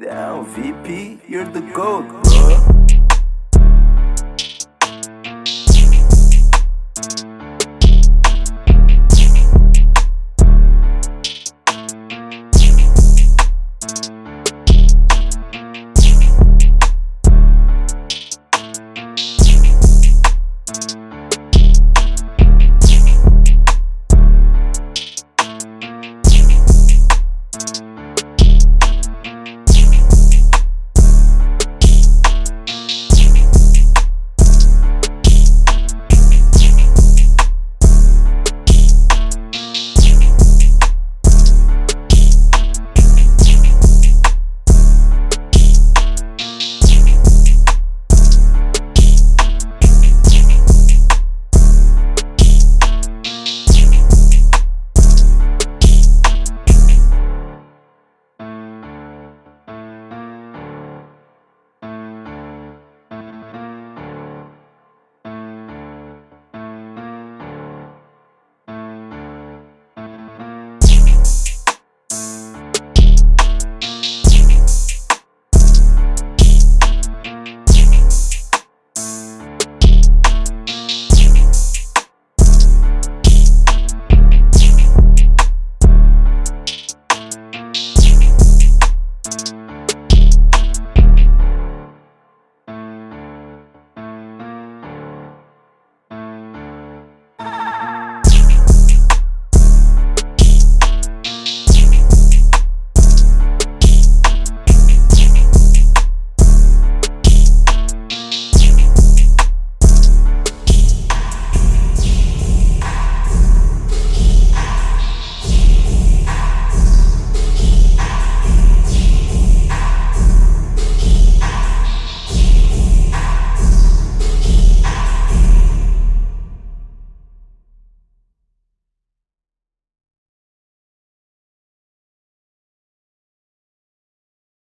Down, VP, you're the GOAT, bro.